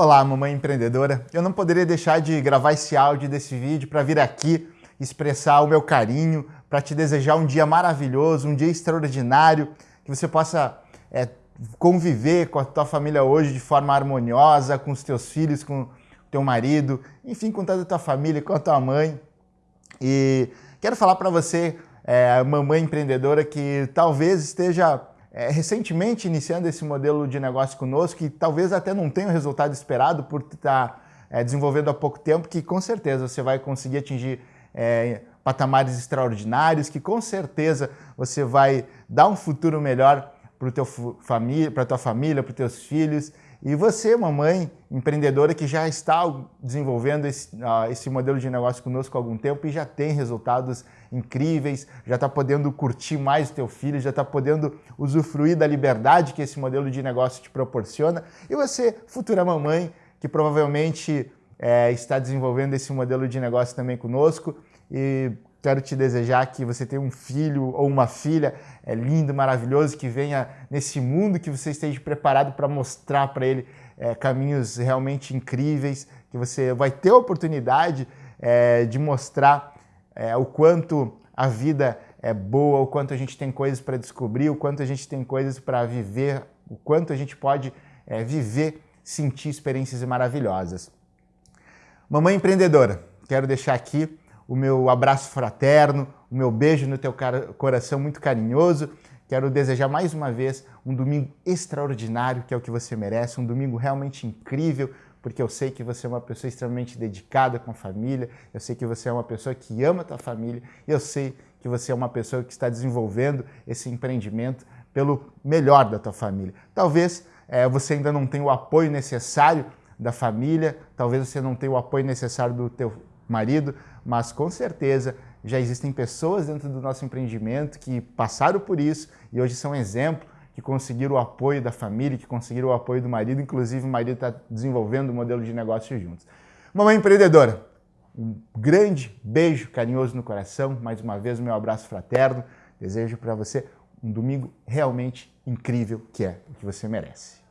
Olá, mamãe empreendedora. Eu não poderia deixar de gravar esse áudio desse vídeo para vir aqui expressar o meu carinho, para te desejar um dia maravilhoso, um dia extraordinário, que você possa é, conviver com a tua família hoje de forma harmoniosa, com os teus filhos, com o teu marido, enfim, com toda a tua família, com a tua mãe. E quero falar para você, é, mamãe empreendedora, que talvez esteja é, recentemente iniciando esse modelo de negócio conosco, que talvez até não tenha o resultado esperado por estar é, desenvolvendo há pouco tempo, que com certeza você vai conseguir atingir é, patamares extraordinários, que com certeza você vai dar um futuro melhor para a tua família, para os teus filhos. E você, mamãe empreendedora que já está desenvolvendo esse, uh, esse modelo de negócio conosco há algum tempo e já tem resultados incríveis, já está podendo curtir mais o teu filho, já está podendo usufruir da liberdade que esse modelo de negócio te proporciona. E você, futura mamãe, que provavelmente é, está desenvolvendo esse modelo de negócio também conosco e Quero te desejar que você tenha um filho ou uma filha é lindo, maravilhoso, que venha nesse mundo, que você esteja preparado para mostrar para ele é, caminhos realmente incríveis, que você vai ter a oportunidade é, de mostrar é, o quanto a vida é boa, o quanto a gente tem coisas para descobrir, o quanto a gente tem coisas para viver, o quanto a gente pode é, viver, sentir experiências maravilhosas. Mamãe empreendedora, quero deixar aqui o meu abraço fraterno, o meu beijo no teu coração muito carinhoso. Quero desejar mais uma vez um domingo extraordinário, que é o que você merece, um domingo realmente incrível, porque eu sei que você é uma pessoa extremamente dedicada com a família, eu sei que você é uma pessoa que ama a tua família, eu sei que você é uma pessoa que está desenvolvendo esse empreendimento pelo melhor da tua família. Talvez é, você ainda não tenha o apoio necessário da família, talvez você não tenha o apoio necessário do teu marido, mas com certeza já existem pessoas dentro do nosso empreendimento que passaram por isso e hoje são exemplo, que conseguiram o apoio da família, que conseguiram o apoio do marido, inclusive o marido está desenvolvendo um modelo de negócio juntos. Mamãe empreendedora, um grande beijo carinhoso no coração, mais uma vez o meu abraço fraterno, desejo para você um domingo realmente incrível que é o que você merece.